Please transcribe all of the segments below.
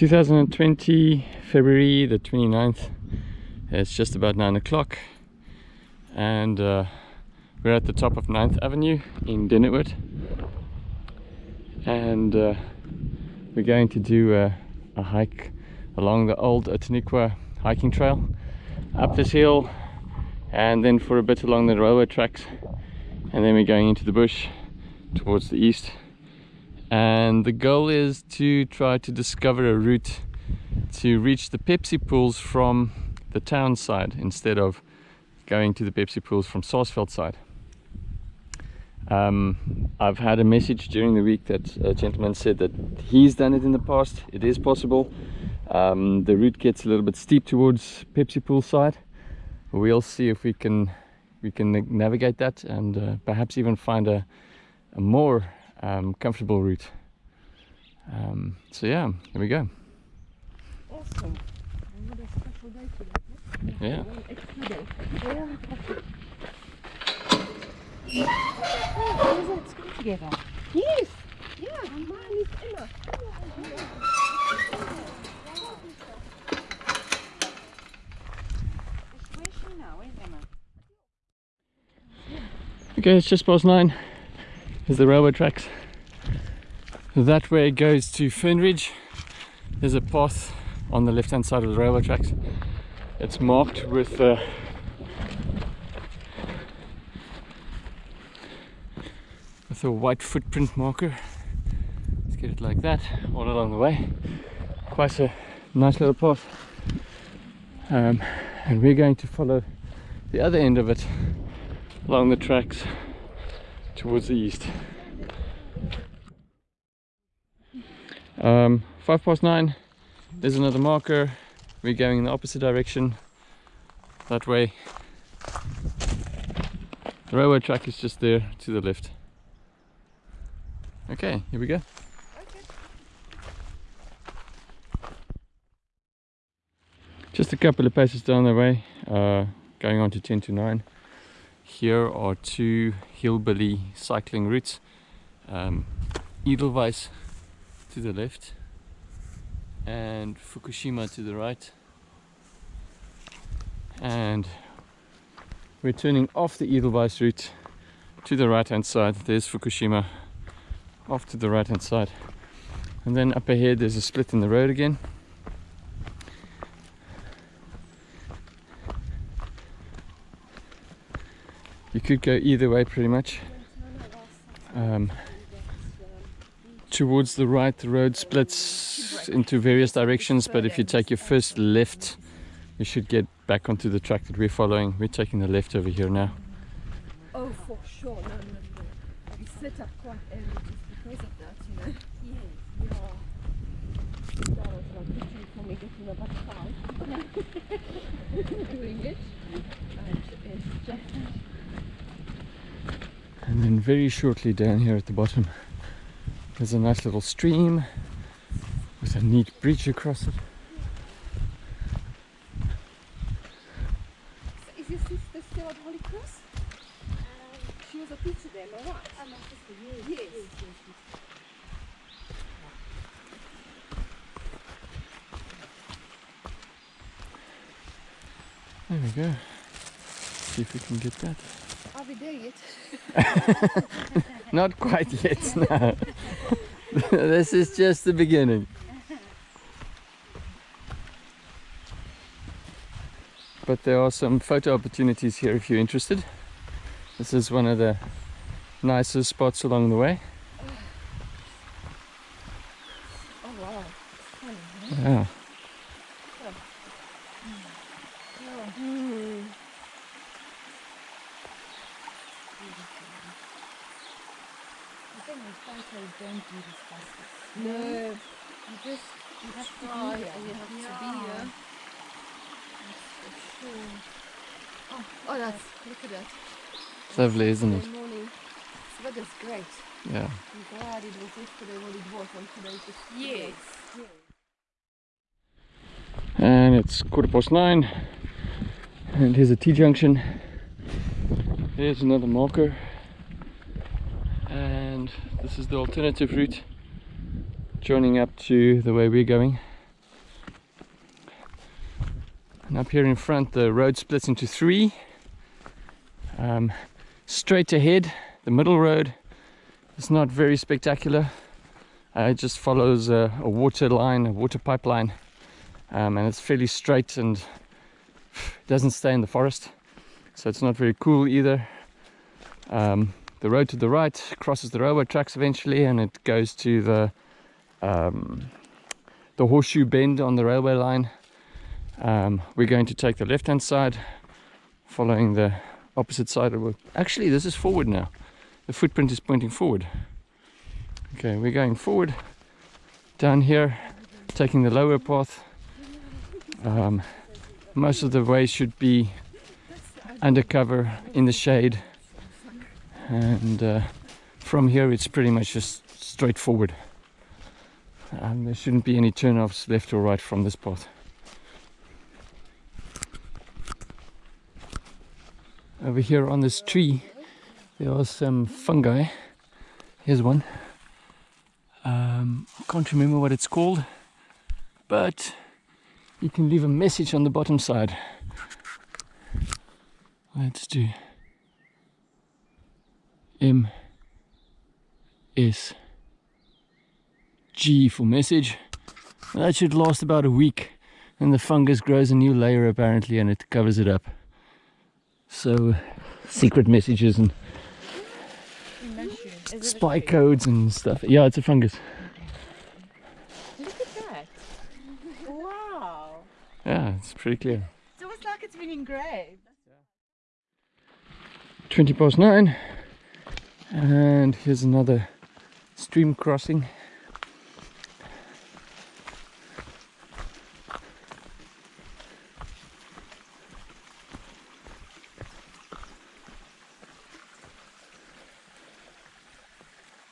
2020 February the 29th it's just about nine o'clock and uh, we're at the top of 9th Avenue in Denneoord and uh, we're going to do a, a, hike along the old Outeniqua hiking trail up this hill and then for a bit along the railway tracks and then we're going into the bush towards the east and the goal is to try to discover a route to reach the Pepsi pools from the town side instead of going to the Pepsi pools from Saasveld side. Um, I've had a message during the week that a gentleman said that he's done it in the past. It is possible. Um, the route gets a little bit steep towards Pepsi pool side. We'll see if we can we can navigate that and uh, perhaps even find a, a more um, comfortable route. Um, so yeah, here we go. Awesome. Yeah. together. Yes. Yeah, mine is Emma. Okay, it's just past nine. There's the railway tracks. That way it goes to Fernridge. There's a path on the left hand side of the railway tracks. It's marked with uh, with a white footprint marker. Let's get it like that all along the way. Quite a nice little path. Um, and we're going to follow the other end of it along the tracks towards the east. Um, five past nine, there's another marker. We're going in the opposite direction, that way. The railway track is just there to the left. Okay, here we go. Just a couple of paces down the way, uh, going on to 10 to 9. Here are two hillbilly cycling routes. Um, Edelweiss to the left and Fukushima to the right. And we're turning off the Edelweiss route to the right hand side. There's Fukushima off to the right hand side. And then up ahead there's a split in the road again. You could go either way pretty much. Um, towards the right the road splits into various directions but if you take your first left you should get back onto the track that we're following. We're taking the left over here now. Oh for sure. No no no. We set up quite early just because of that you know. Yeah yeah that was like literally for me getting about five doing it. And it's just and then very shortly down here at the bottom there's a nice little stream with a neat bridge across it Is your sister still at Holy Cross? Um, she was a teacher there, am I right? I'm sister, yes. Yes. yes, yes, yes. there we go see if we can get that Are we there yet? Not quite yet, no. this is just the beginning. But there are some photo opportunities here if you're interested. This is one of the nicest spots along the way. Oh wow. Yeah. Hmm. The thing is, photos don't do this justice. No. You just, you have to Try be here. and you have to be here. That's for sure. Oh, oh that's look at that. It's lovely, isn't it? Saturday morning. So that is great. Yeah. I'm glad it was yesterday what it was and today it's just Yes. And it's quarter past nine. And here's a T-junction. There's another marker. This is the alternative route joining up to the way we're going. And up here in front, the road splits into three. Um, straight ahead, the middle road is not very spectacular. Uh, it just follows a, a water line, a water pipeline, um, and it's fairly straight and doesn't stay in the forest. So it's not very cool either. Um, the road to the right crosses the railway tracks eventually, and it goes to the um, the horseshoe bend on the railway line. Um, we're going to take the left hand side, following the opposite side of it. Actually, this is forward now. The footprint is pointing forward. Okay, we're going forward down here, taking the lower path. Um, most of the way should be undercover in the shade, and uh, from here it's pretty much just straightforward. and there shouldn't be any turnoffs left or right from this path. Over here on this tree, there are some fungi. Here's one. Um, I can't remember what it's called, but you can leave a message on the bottom side. Let's do M S G for message. That should last about a week, and the fungus grows a new layer apparently, and it covers it up. So, secret messages and spy codes and stuff. Yeah, it's a fungus. Look at that. Wow. Yeah, it's pretty clear. It's almost like it's been engraved. 20 past 9 and here's another stream crossing.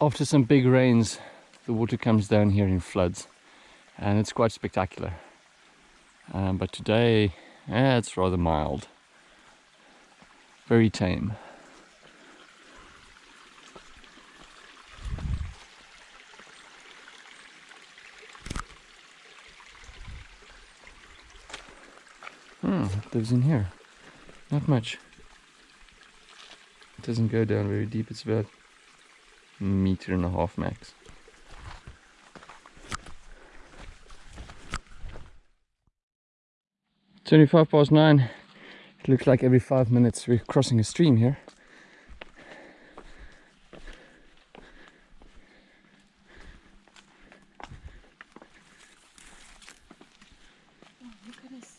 After some big rains the water comes down here in floods and it's quite spectacular. Um, but today eh, it's rather mild. Very tame Hmm, what lives in here? Not much. It doesn't go down very deep, it's about a meter and a half max. Twenty-five past nine. It looks like every five minutes we're crossing a stream here. Look at this.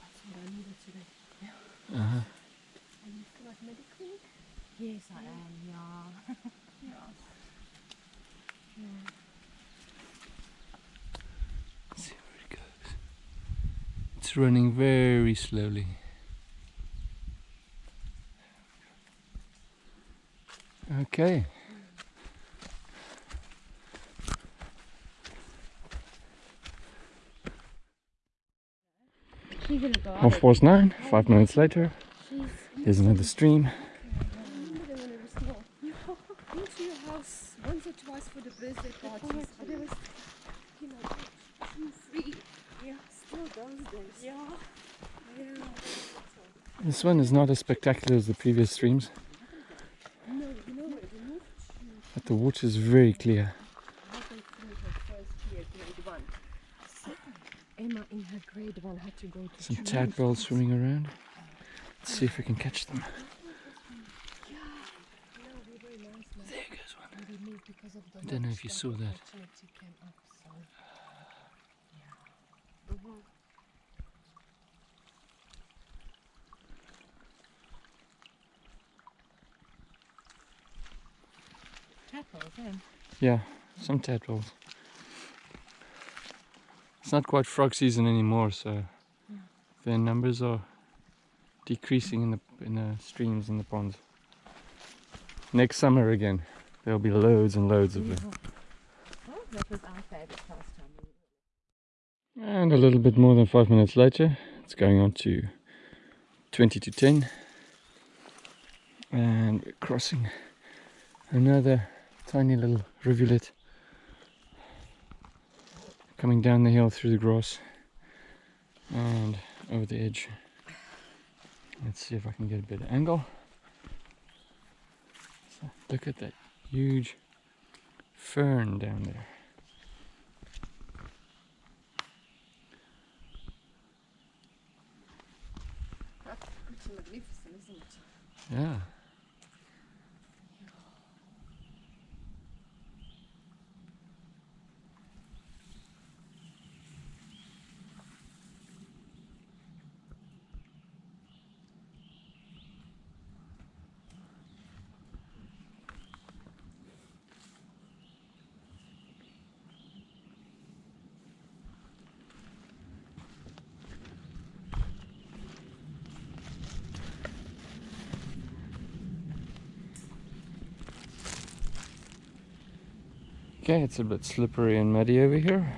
That's what I needed today. Uh-huh. Are you feel like medical? Yes, I am. Yeah. see where it goes. It's running very slowly. Okay. She's in a garden. Half past nine, five minutes later. She's Here's another stream. remember when it was small. Been to your house once or twice for the birthday parties, but it was, you know, two, three. Yeah, still those days. Yeah. Yeah. This one is not as spectacular as the previous streams, but the water is very clear. halfway through her first year, grade one. So Emma in her grade one had to go to Some tadpoles swimming around. Let's see if we can catch them. There goes one. I don't know if you saw that. Yeah, some tadpoles. It's not quite frog season anymore, so their numbers are decreasing in the in the streams and the ponds. Next summer again, there'll be loads and loads of them. And a little bit more than five minutes later, it's going on to 20 to 10. And we're crossing another tiny little rivulet. coming down the hill through the grass and over the edge. Let's see if I can get a better angle. So look at that huge fern down there. That's pretty magnificent, isn't it? Yeah. Okay, it's a bit slippery and muddy over here.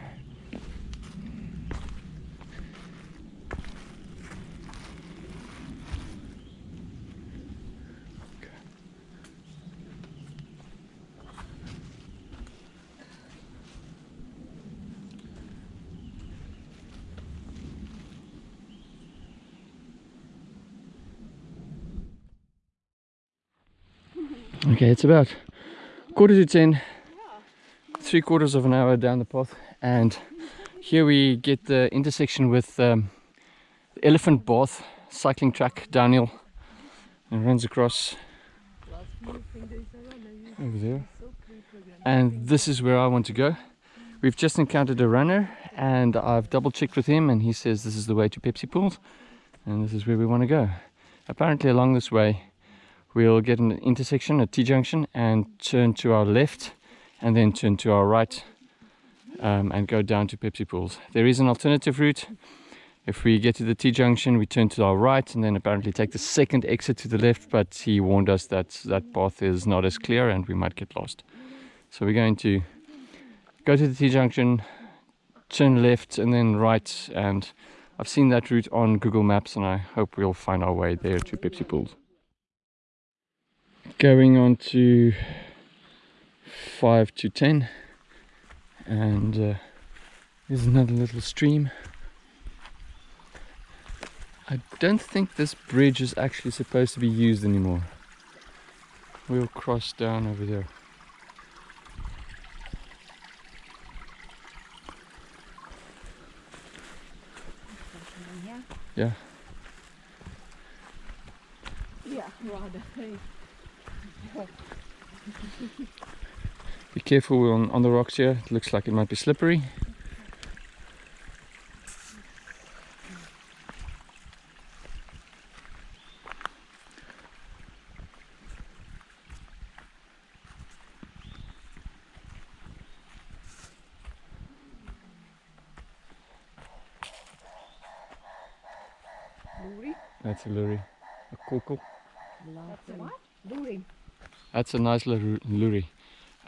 Okay, it's about quarter to ten three quarters of an hour down the path and here we get the intersection with um, the elephant bath cycling track downhill and runs across over there. And this is where I want to go. We've just encountered a runner and I've double checked with him and he says this is the way to Pepsi Pools and this is where we want to go. Apparently along this way we'll get an intersection a T-junction and turn to our left and then turn to our right um, and go down to Pepsi Pools. There is an alternative route. If we get to the T-junction, we turn to our right and then apparently take the second exit to the left, but he warned us that that path is not as clear and we might get lost. So we're going to go to the T-junction, turn left and then right and I've seen that route on Google Maps and I hope we'll find our way there to Pepsi Pools. Going on to 5 to 10 and uh, there's another little stream. I don't think this bridge is actually supposed to be used anymore. We'll cross down over there Yeah. yeah rather. Hey. be careful on, on the rocks here it looks like it might be slippery Loerie. that's a loerie a cockle That's a what? Loerie. That's a nice little loerie.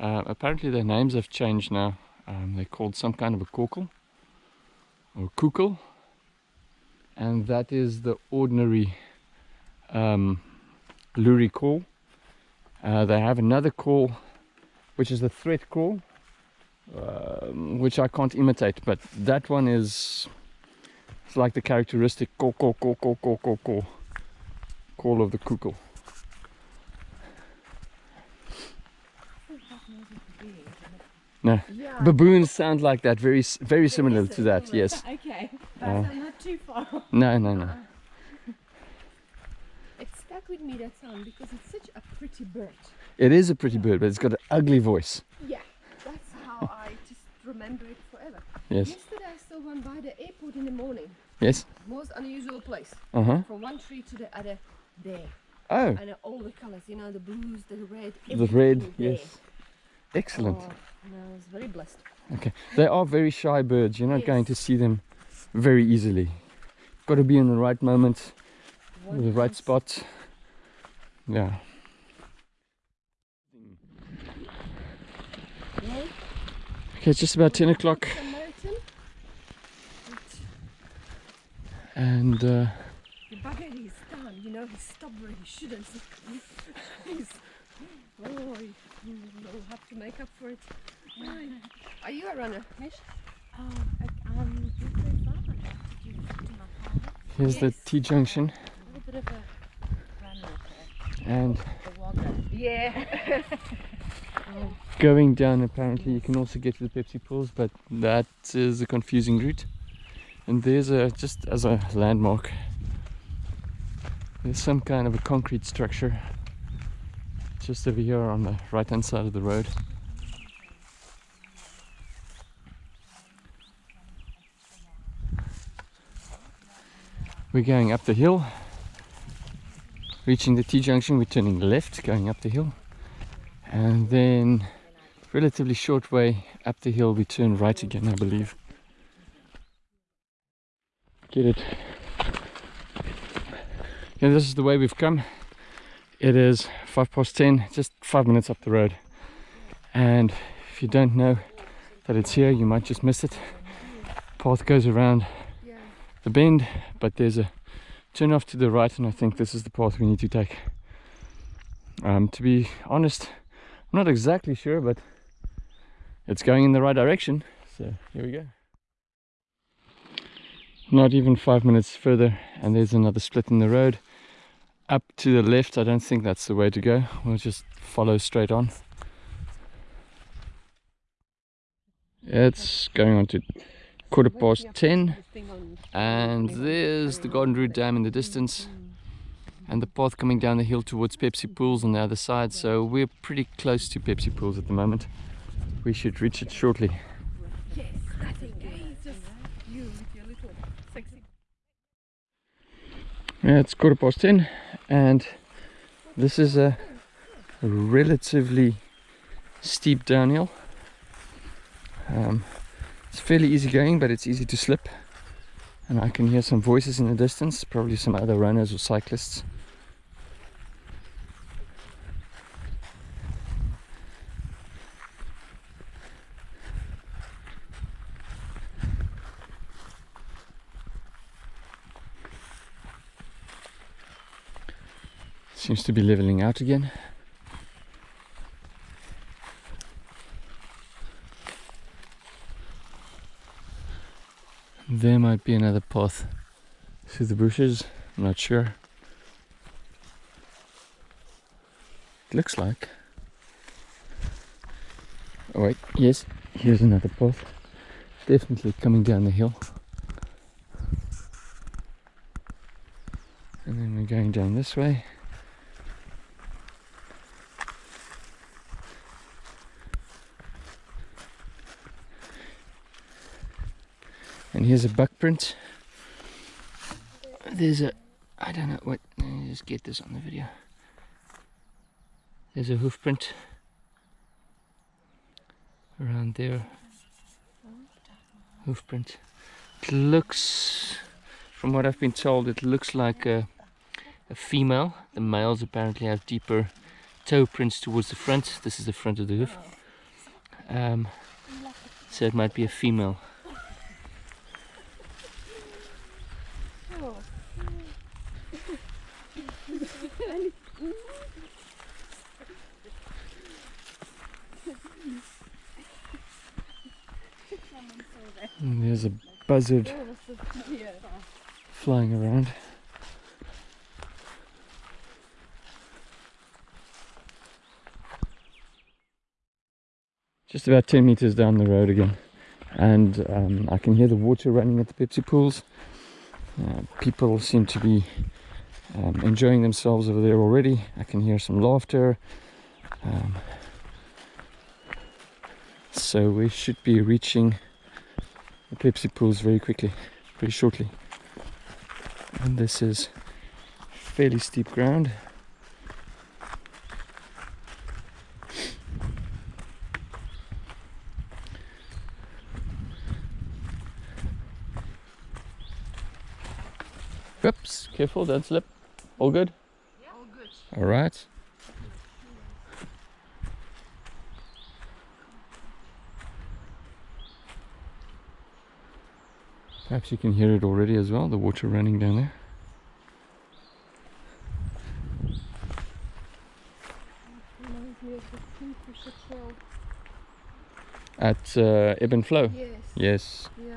Uh, apparently their names have changed now. Um, they're called some kind of a korkel or kukel. And that is the ordinary um, call. Uh, they have another call, which is the threat call, um, which I can't imitate. But that one is it's like the characteristic call, call, call, call, call, call, call, call of the kukel. No. Yeah. Baboons sound like that, very very similar to that. Yes. Okay. Uh, But I'm not too far. No, no, no. It stuck with me that sound because it's such a pretty bird. It is a pretty bird, but it's got an ugly voice. Yeah, that's how I just remember it forever. Yes. Yesterday I saw one by the airport in the morning. Yes. Most unusual place. Uh huh. From one tree to the other there. Oh, And all the colors, you know, the blues, the red. the red. Yes. Excellent. Oh, no, I was very blessed. Okay. They are very shy birds. You're not going to see them very easily. Got to be in the right moment, One the right spot. Yeah. Yeah, Okay, it's just about 10 o'clock, and uh, The bugger he's done, you know, he stopped where he shouldn't. he's, oh, he'll have to make up for it. Are you a runner, Mish? Oh, um, not very far. Did you to my father? Here's the T junction A little bit of a and. Yeah. going down apparently you can also get to the Pepsi pools but that is a confusing route and there's a just as a landmark there's some kind of a concrete structure just over here on the right hand side of the road. We're going up the hill reaching the T-junction we're turning left going up the hill. And then relatively short way up the hill we turn right again I believe. Get it? Yeah this is the way we've come it is five past ten just five minutes up the road. And if you don't know that it's here you might just miss it. Path goes around the bend but there's a turn off to the right and I think this is the path we need to take. Um, to be honest I'm not exactly sure but it's going in the right direction. So here we go. Not even five minutes further and there's another split in the road up to the left I don't think that's the way to go. We'll just follow straight on. It's going on to quarter past 10 and there's the Garden Route Dam in the distance. And the path coming down the hill towards Pepsi Pools on the other side. So we're pretty close to Pepsi Pools at the moment. We should reach it shortly. Yes, I think it's just you with your little sexy. yeah it's quarter past 10 and this is a relatively steep downhill. Um, it's fairly easy going but it's easy to slip. And I can hear some voices in the distance probably some other runners or cyclists Seems to be leveling out again. There might be another path through the bushes, I'm not sure. It looks like. Oh wait, yes, here's another path. Definitely coming down the hill. And then we're going down this way. Here's a buck print. There's a, I don't know what, let me just get this on the video. There's a hoof print around there. Hoof print. It looks, from what I've been told, it looks like a, a female. The males apparently have deeper toe prints towards the front. This is the front of the hoof. Um, so it might be a female. And there's a buzzard flying around. Just about 10 meters down the road again, and um, I can hear the water running at the Pepsi pools. Uh, people seem to be um, enjoying themselves over there already. I can hear some laughter. Um, so we should be reaching the Pepsi pools very quickly, pretty shortly. And this is fairly steep ground. Oops, careful, don't slip. All good? All good. All right. Perhaps you can hear it already as well, the water running down there. Reminds me of the Kingfisher Trail. At uh, Ebb and Flow. Yes. Yes. Yeah.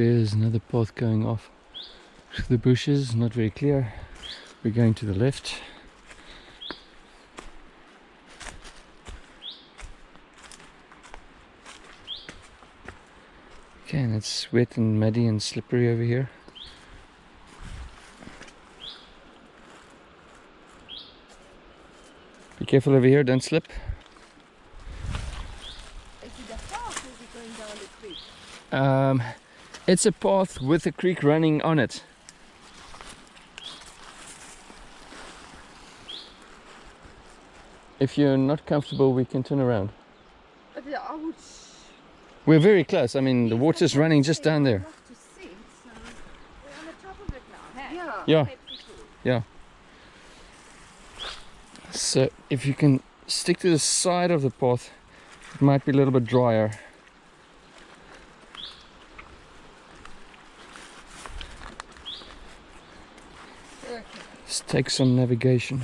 Looks there's another path going off the bushes, not very clear. We're going to the left. Okay, and it's wet and muddy and slippery over here. Be careful over here, don't slip. Is it a path or is it going down the creek? Um, it's a path with a creek running on it. If you're not comfortable, we can turn around. But I would. We're very close. I mean, the water's running just down there. Love to see it, so. We're on the top of it now, hey? Yeah. Yeah. So if you can stick to the side of the path, it might be a little bit drier. Let's take some navigation.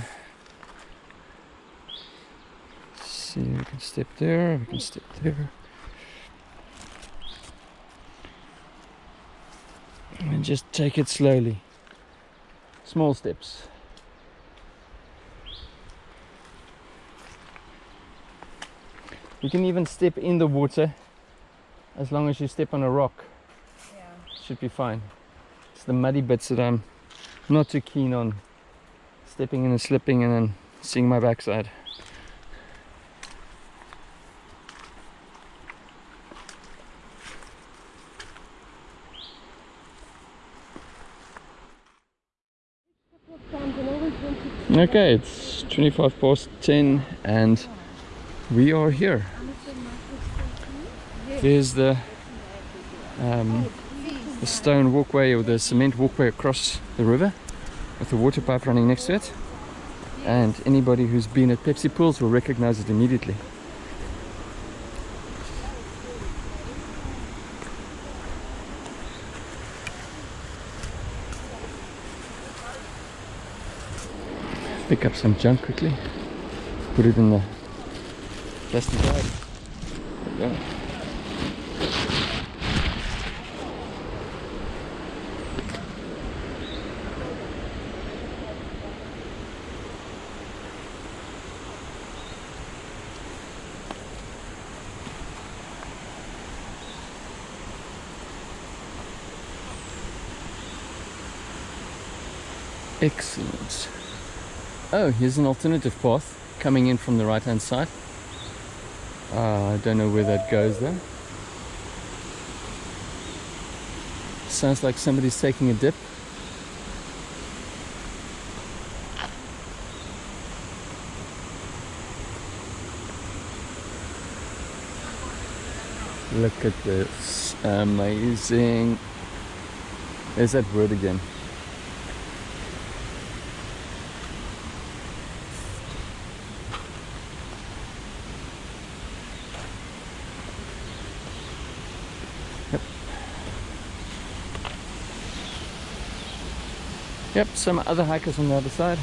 See, we can step there, we can step there. And just take it slowly. Small steps. You can even step in the water as long as you step on a rock. Yeah. Should be fine. It's the muddy bits that I'm not too keen on stepping in and slipping and then seeing my backside. Okay, it's 25 past 10 and we are here. There's the um, the stone walkway or the cement walkway across the river with the water pipe running next to it. And anybody who's been at Pepsi pools will recognize it immediately. Pick up some junk quickly, put it in the plastic bag. Excellent. Oh, here's an alternative path coming in from the right hand side. Uh, I don't know where that goes though. Sounds like somebody's taking a dip. Look at this. Amazing. There's that word again. Yep, some other hikers on the other side.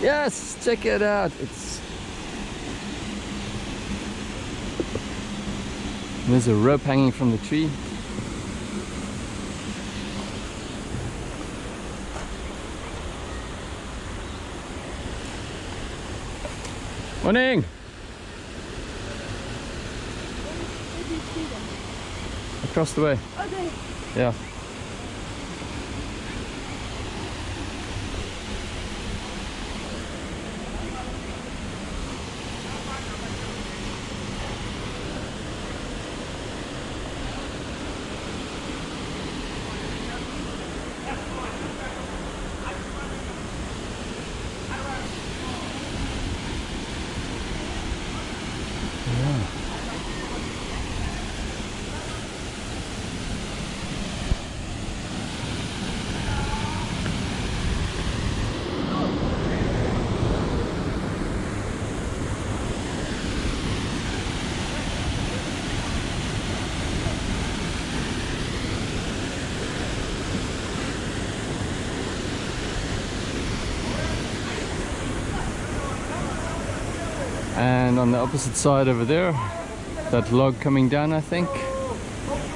Yes, check it out. It's there's a rope hanging from the tree. Morning. Where do you see them? Across the way. They. Yeah. And on the opposite side over there, that log coming down, I think,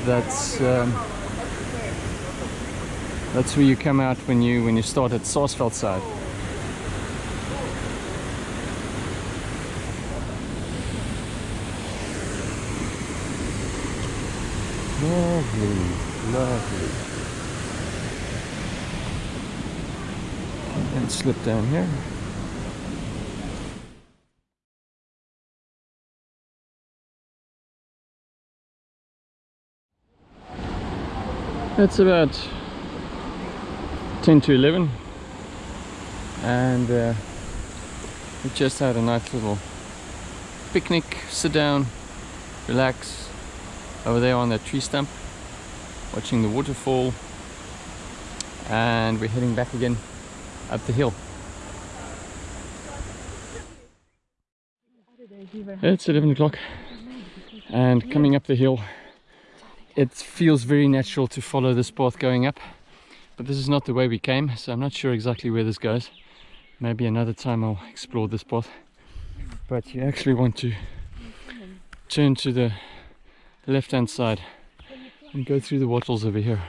that's um, that's where you come out when you when you start at Saasveld side. Lovely, lovely. And slip down here. It's about 10 to 11 and uh, we just had a nice little picnic, sit down, relax over there on that tree stump watching the waterfall. And we're heading back again up the hill. It's 11 o'clock and coming up the hill it feels very natural to follow this path going up but this is not the way we came so I'm not sure exactly where this goes. Maybe another time I'll explore this path. But you actually want to turn to the left hand side and go through the wattles over here